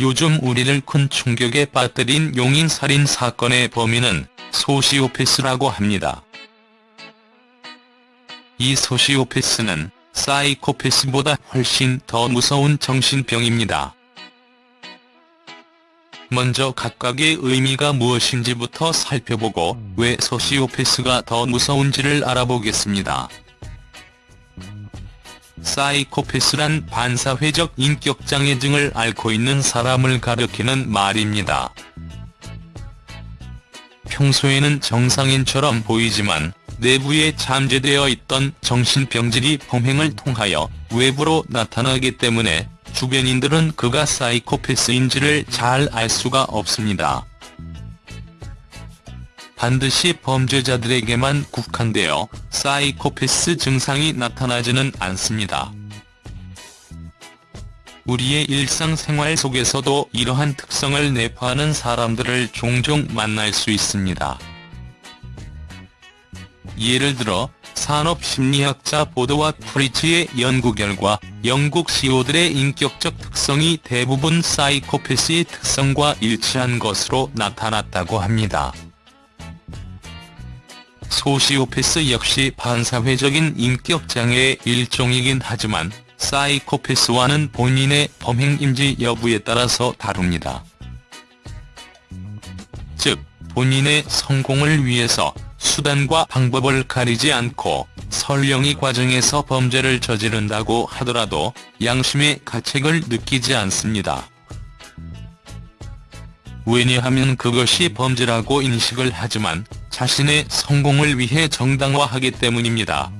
요즘 우리를 큰 충격에 빠뜨린 용인살인 사건의 범인은 소시오패스라고 합니다. 이 소시오패스는 사이코패스보다 훨씬 더 무서운 정신병입니다. 먼저 각각의 의미가 무엇인지부터 살펴보고 왜 소시오패스가 더 무서운지를 알아보겠습니다. 사이코패스란 반사회적 인격장애증을 앓고 있는 사람을 가리키는 말입니다. 평소에는 정상인처럼 보이지만 내부에 잠재되어 있던 정신병질이 범행을 통하여 외부로 나타나기 때문에 주변인들은 그가 사이코패스인지를 잘 알 수가 없습니다. 반드시 범죄자들에게만 국한되어 사이코패스 증상이 나타나지는 않습니다. 우리의 일상생활 속에서도 이러한 특성을 내포하는 사람들을 종종 만날 수 있습니다. 예를 들어 산업심리학자 보드와 프리츠의 연구 결과 영국 CEO들의 인격적 특성이 대부분 사이코패스의 특성과 일치한 것으로 나타났다고 합니다. 소시오패스 역시 반사회적인 인격장애의 일종이긴 하지만 사이코패스와는 본인의 범행인지 여부에 따라서 다릅니다. 즉, 본인의 성공을 위해서 수단과 방법을 가리지 않고 설령이 과정에서 범죄를 저지른다고 하더라도 양심의 가책을 느끼지 않습니다. 왜냐하면 그것이 범죄라고 인식을 하지만 자신의 성공을 위해 정당화하기 때문입니다.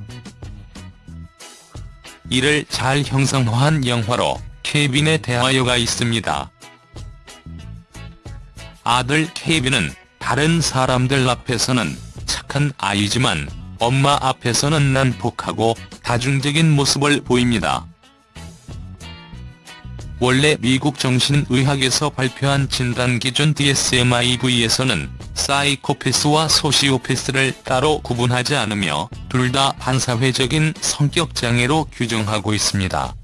이를 잘 형상화한 영화로 케빈에 대하여가 있습니다. 아들 케빈은 다른 사람들 앞에서는 착한 아이지만 엄마 앞에서는 난폭하고 다중적인 모습을 보입니다. 원래 미국 정신의학에서 발표한 진단 기준 DSM-IV에서는 사이코패스와 소시오패스를 따로 구분하지 않으며 둘 다 반사회적인 성격 장애로 규정하고 있습니다.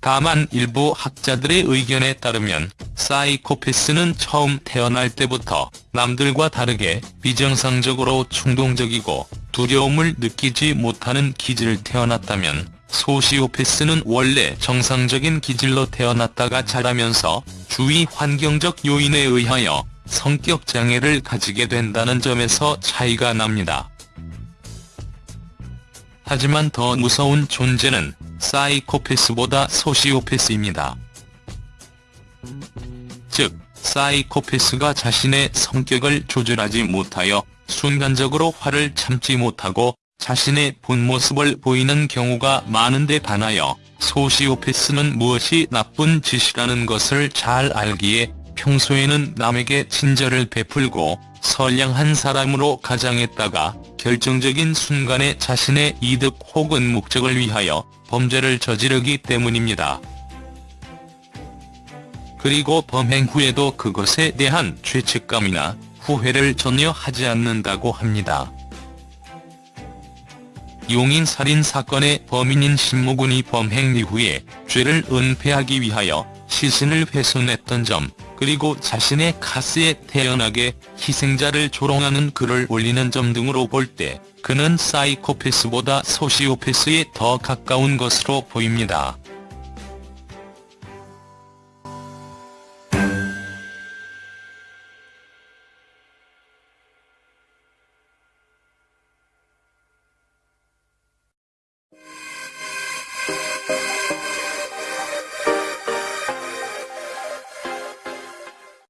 다만 일부 학자들의 의견에 따르면 사이코패스는 처음 태어날 때부터 남들과 다르게 비정상적으로 충동적이고 두려움을 느끼지 못하는 기질을 태어났다면 소시오패스는 원래 정상적인 기질로 태어났다가 자라면서 주위 환경적 요인에 의하여 성격 장애를 가지게 된다는 점에서 차이가 납니다. 하지만 더 무서운 존재는 사이코패스보다 소시오패스입니다. 즉, 사이코패스가 자신의 성격을 조절하지 못하여 순간적으로 화를 참지 못하고 자신의 본 모습을 보이는 경우가 많은데 반하여 소시오패스는 무엇이 나쁜 짓이라는 것을 잘 알기에 평소에는 남에게 친절을 베풀고 선량한 사람으로 가장했다가 결정적인 순간에 자신의 이득 혹은 목적을 위하여 범죄를 저지르기 때문입니다. 그리고 범행 후에도 그것에 대한 죄책감이나 후회를 전혀 하지 않는다고 합니다. 용인 살인 사건의 범인인 신모군이 범행 이후에 죄를 은폐하기 위하여 시신을 훼손했던 점, 그리고 자신의 카스에 태연하게 희생자를 조롱하는 글을 올리는 점 등으로 볼 때 그는 사이코패스보다 소시오패스에 더 가까운 것으로 보입니다.